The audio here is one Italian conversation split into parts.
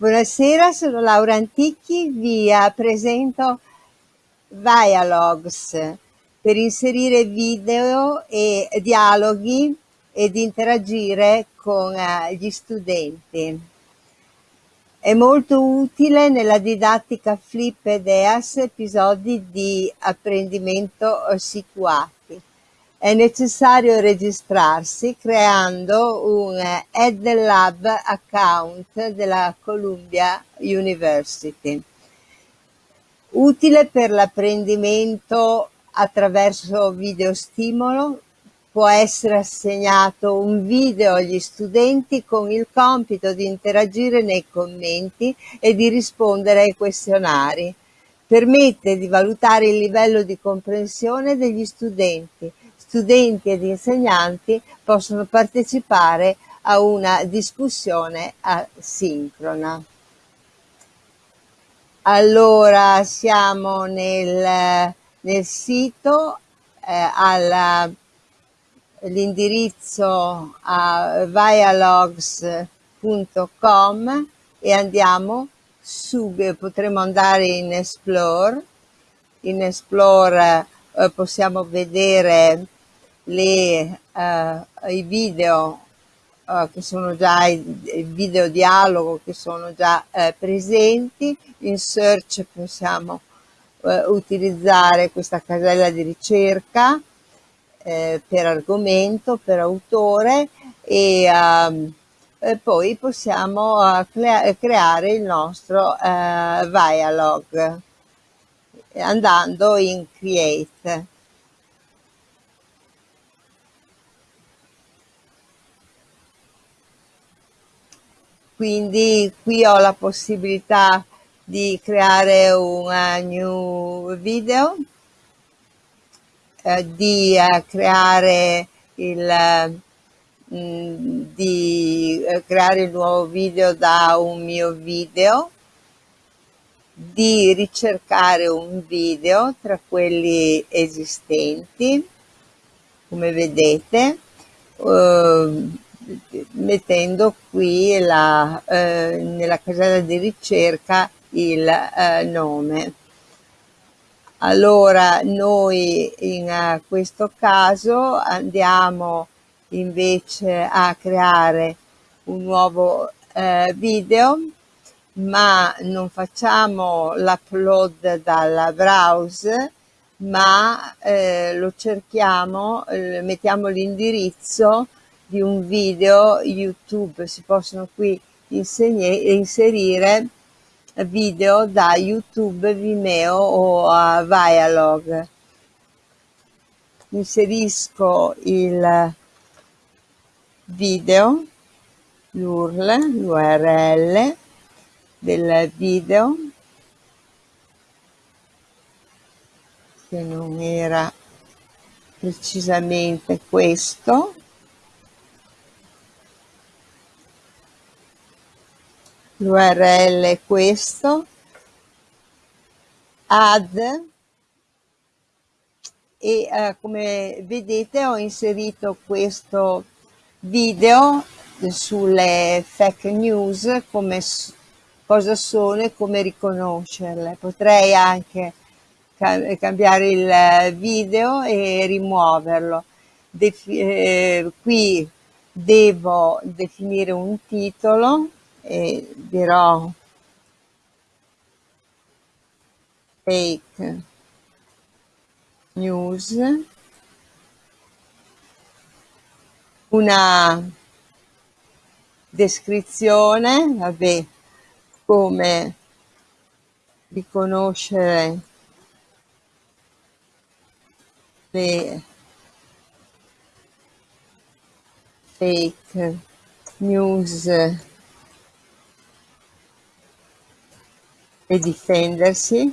Buonasera, sono Laura Anticchi, vi presento Dialogues per inserire video e dialoghi ed interagire con eh, gli studenti. È molto utile nella didattica Flip ed EAS episodi di apprendimento situati è necessario registrarsi creando un Ed Lab account della Columbia University. Utile per l'apprendimento attraverso video stimolo, può essere assegnato un video agli studenti con il compito di interagire nei commenti e di rispondere ai questionari. Permette di valutare il livello di comprensione degli studenti studenti ed insegnanti possono partecipare a una discussione asincrona. Allora siamo nel, nel sito eh, all'indirizzo a vialogs.com e andiamo su, potremo andare in Explore, in Explore eh, possiamo vedere le, uh, i video uh, che sono già i, video dialogo che sono già uh, presenti, in search possiamo utilizzare questa casella di ricerca per argomento, per autore e, um, e poi possiamo crea creare il nostro dialog andando in create quindi qui ho la possibilità di creare un new video, eh, di eh, creare il mm, di eh, creare il nuovo video da un mio video, di ricercare un video tra quelli esistenti, come vedete, uh, mettendo qui la, eh, nella casella di ricerca il eh, nome. Allora noi in uh, questo caso andiamo invece a creare un nuovo eh, video ma non facciamo l'upload dal browser ma eh, lo cerchiamo, eh, mettiamo l'indirizzo di un video YouTube, si possono qui inserire video da YouTube, Vimeo o Vialog. Inserisco il video, l'URL, l'URL del video che non era precisamente questo l'url è questo. Add. E eh, come vedete ho inserito questo video sulle fake news come cosa sono e come riconoscerle. Potrei anche cambiare il video e rimuoverlo. Defi eh, qui devo definire un titolo e dirò fake news. Una descrizione vabbè come riconoscere le fake news e difendersi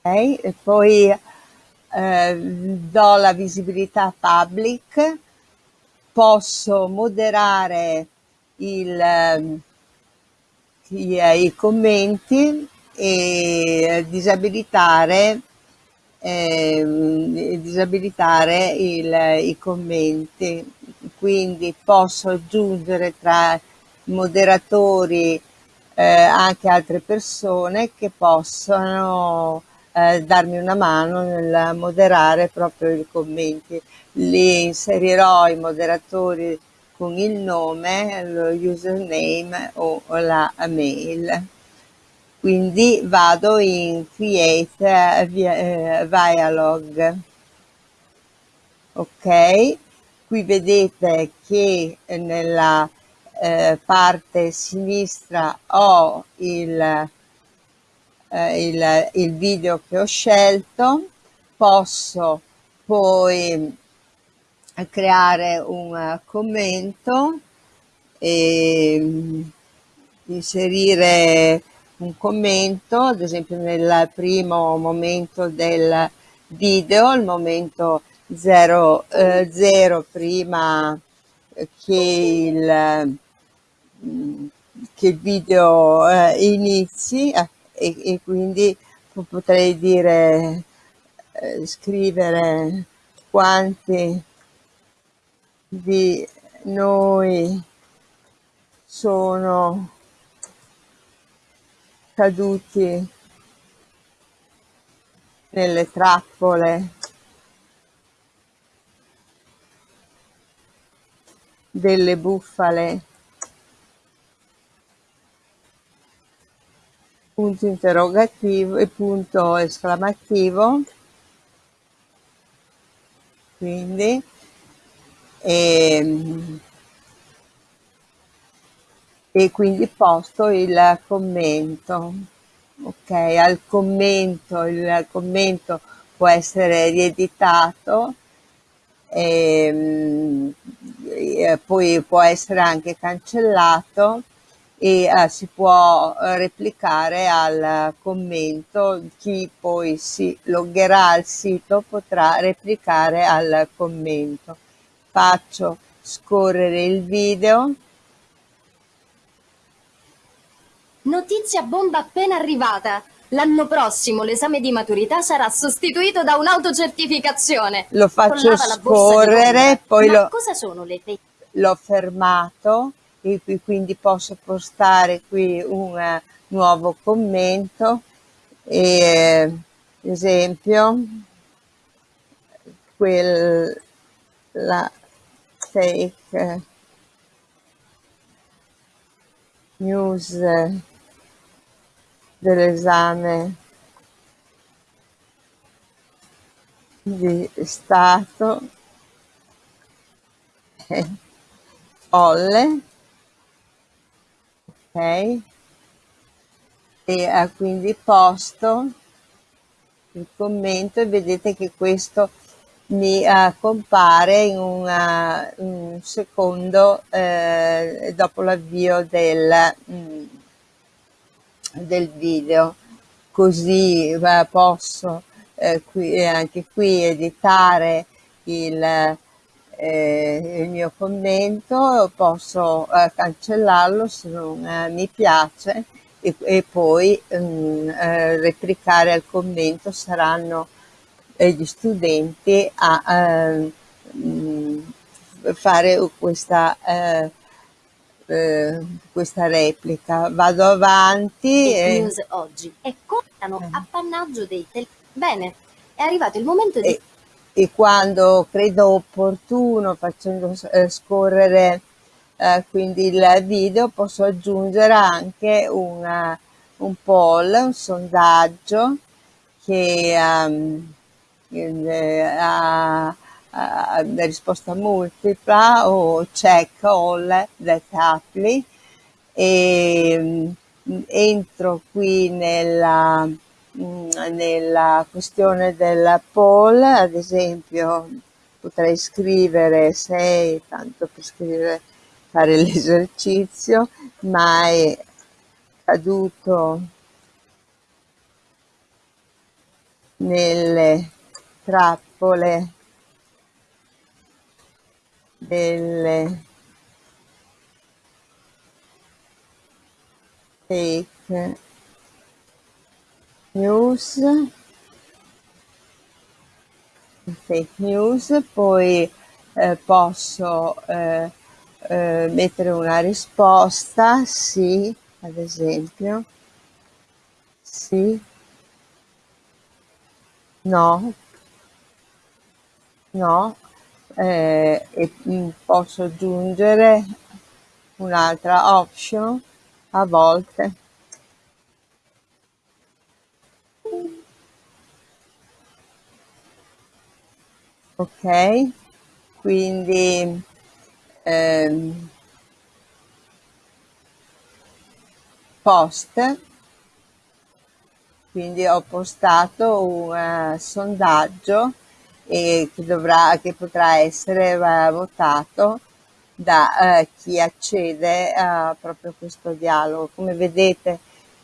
okay. e poi eh, do la visibilità public posso moderare il, ehm, i, i, commenti e disabilitare ehm, disabilitare il, i commenti, quindi posso aggiungere tra moderatori eh, anche altre persone che possono eh, darmi una mano nel moderare proprio i commenti. Li inserirò i moderatori con il nome, lo username o, o la mail. Quindi vado in Create eh, Dialog. Ok, qui vedete che nella eh, parte sinistra ho il, eh, il, il video che ho scelto, posso poi creare un commento e inserire un commento, ad esempio nel primo momento del video, il momento 0, eh, prima che il, che il video eh, inizi eh, e, e, quindi potrei dire, eh, scrivere quanti di noi sono caduti nelle trappole. Delle bufale. Punto interrogativo e punto esclamativo. Quindi e, ehm, e quindi posto il commento. Ok al commento il commento può essere rieditato e, e poi può essere anche cancellato e uh, si può replicare al commento. Chi poi si loggerà al sito potrà replicare al commento. Faccio scorrere il video Notizia bomba appena arrivata. L'anno prossimo l'esame di maturità sarà sostituito da un'autocertificazione. Lo faccio scorrere, poi Ma lo... cosa sono le fake? L'ho fermato e quindi posso postare qui un uh, nuovo commento e ad esempio quella fake news dell'esame di Stato eh, folle ok? E ha quindi posto il commento e vedete che questo mi uh, compare in una, un secondo eh, dopo l'avvio del, mm, del video così eh, posso eh, qui, anche qui editare il, eh, il mio commento posso eh, cancellarlo se non eh, mi piace e, e poi mm, replicare al commento saranno gli studenti a eh, fare questa, eh, questa replica. Vado avanti. E... News oggi e contano eh. appannaggio dei tele... Bene, è arrivato il momento di... E, e quando credo opportuno, facendo eh, scorrere eh, quindi il video, posso aggiungere anche una, un poll, un sondaggio che... Um, a, a, risposta multipla o check all that apply e entro qui nella, nella questione della poll, ad esempio potrei scrivere se, tanto per scrivere, fare l'esercizio, ma è caduto nelle trappole delle fake news. Fake news, poi eh, posso eh, eh, mettere una risposta, sì, ad esempio, sì, no, no, eh, e mm, posso aggiungere un'altra option a volte. Ok, quindi ehm, post, quindi ho postato un uh, sondaggio e che, dovrà, che potrà essere uh, votato da uh, chi accede a proprio questo dialogo. Come vedete,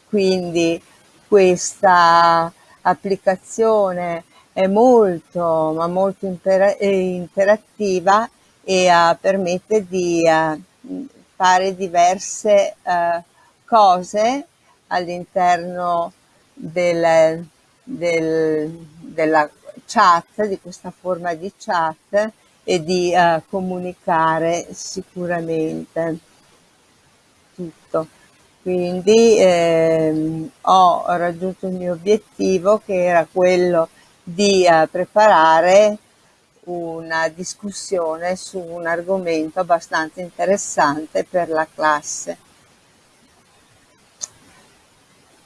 quindi questa applicazione è molto, ma molto interattiva e uh, permette di uh, fare diverse uh, cose all'interno del, del, della chat, di questa forma di chat e di comunicare sicuramente tutto. Quindi ehm, ho raggiunto il mio obiettivo che era quello di eh, preparare una discussione su un argomento abbastanza interessante per la classe.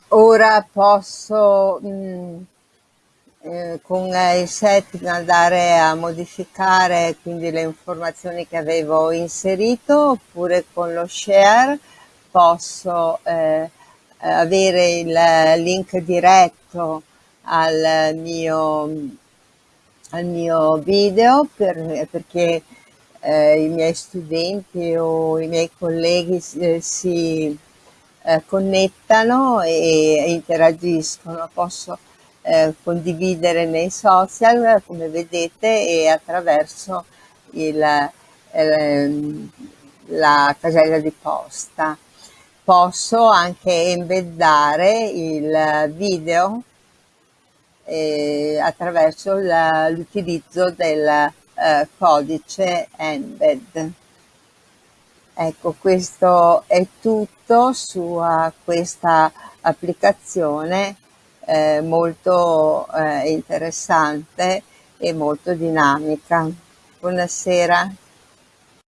Ora posso mh, mm, eh, con il setting andare a modificare quindi le informazioni che avevo inserito oppure con lo share posso eh, avere il link diretto al mio, al mio video per, perché eh, i miei studenti o i miei colleghi eh, si eh, connettano e, e, interagiscono. Posso eh, condividere nei social, come vedete, e attraverso il, ehm, la casella di posta. Posso anche embeddare il video eh, attraverso l'utilizzo del eh, codice embed. Ecco, questo è tutto su uh, questa applicazione eh, molto eh, interessante e molto dinamica. Buonasera.